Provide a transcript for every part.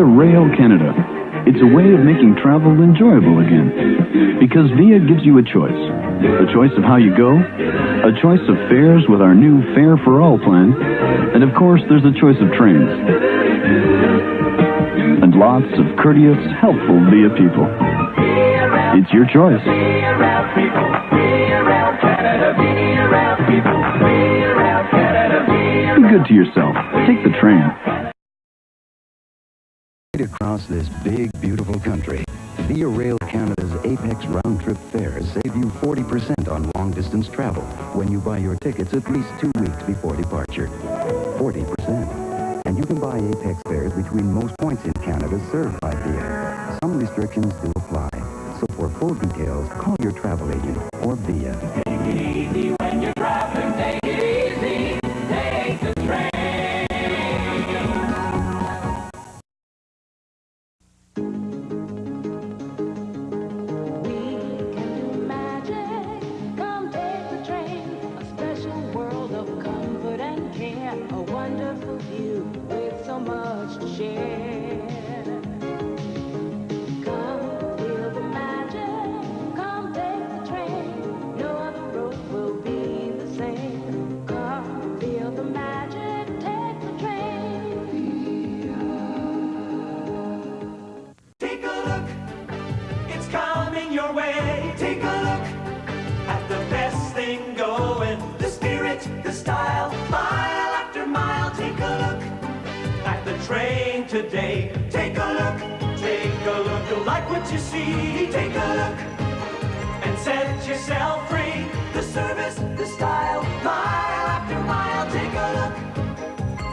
Via Rail Canada. It's a way of making travel enjoyable again. Because Via gives you a choice. A choice of how you go, a choice of fares with our new Fare for All plan, and of course, there's a choice of trains. And lots of courteous, helpful Via people. It's your choice. Be good to yourself. Take the train. Across this big, beautiful country, Via Rail Canada's Apex round-trip fares save you 40% on long-distance travel when you buy your tickets at least two weeks before departure. 40%. And you can buy Apex fares between most points in Canada served by Via. Some restrictions do apply. So for full details, call your travel agent or Via. Today. Take a look, take a look. You'll like what you see. Take a look and set yourself free. The service, the style, mile after mile. Take a look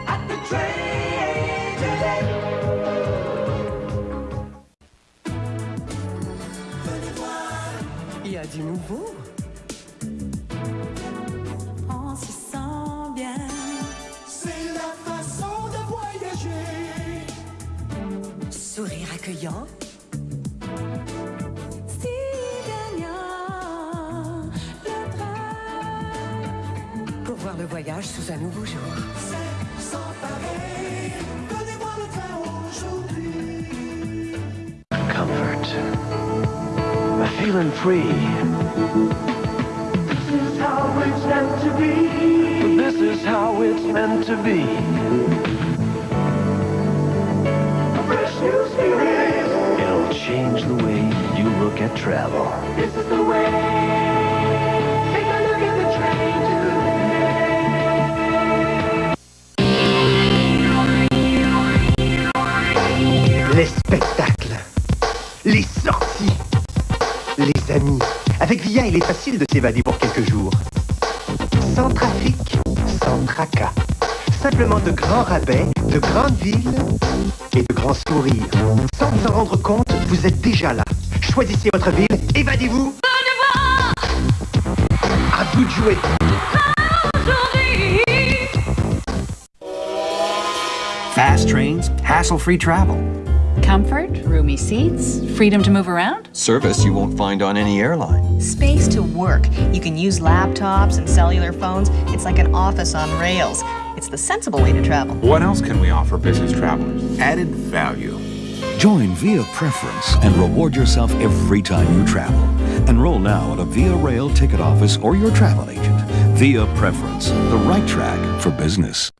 at the train today. Il y a du nouveau. Train. Pour voyage sous un nouveau jour. C'est sans pareil. Donnez-moi le train aujourd'hui. comfort. Feeling free. This is how it's meant to be. This is how it's meant to be. A fresh new spirit. It'll change the way you look at travel. This is the way. Les spectacles, les sorties, les amis. Avec Via, il est facile de s'évader pour quelques jours. Sans trafic, sans tracas. Simplement de grands rabais, de grandes villes et de grands sourires. Sans vous en rendre compte, vous êtes déjà là. Choisissez votre ville, évadez-vous. À vous de jouer. Fast trains, hassle-free travel. Comfort, roomy seats, freedom to move around. Service you won't find on any airline. Space to work. You can use laptops and cellular phones. It's like an office on rails. It's the sensible way to travel. What else can we offer business travelers? Added value. Join Via Preference and reward yourself every time you travel. Enroll now at a Via Rail ticket office or your travel agent. Via Preference, the right track for business.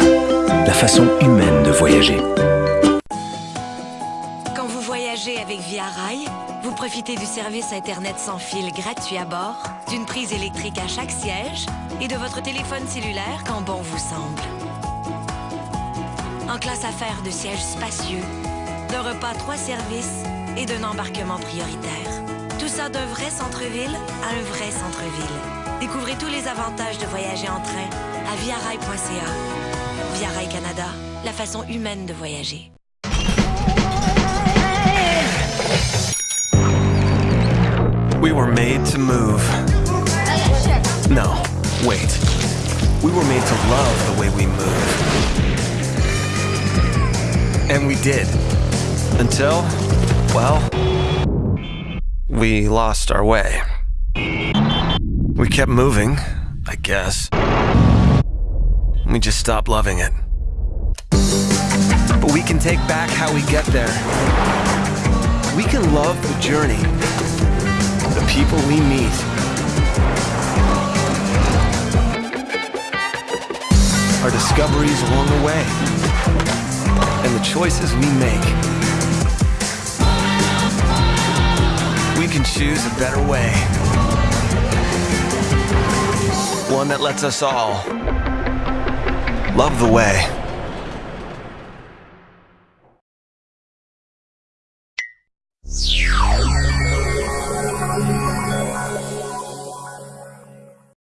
La façon humaine de voyager. Quand vous voyagez avec Via Rail, vous profitez Profitez du service Internet sans fil gratuit à bord, d'une prise électrique à chaque siège et de votre téléphone cellulaire quand bon vous semble. En classe affaires de sièges spacieux, d'un repas trois services et d'un embarquement prioritaire. Tout ça d'un vrai centre-ville à un vrai centre-ville. Découvrez tous les avantages de voyager en train à viarail.ca. Via Rail Canada, la façon humaine de voyager. We were made to move. No, wait. We were made to love the way we move. And we did. Until, well, we lost our way. We kept moving, I guess. We just stop loving it. But we can take back how we get there. We can love the journey, the people we meet. Our discoveries along the way, and the choices we make. We can choose a better way. One that lets us all love the way.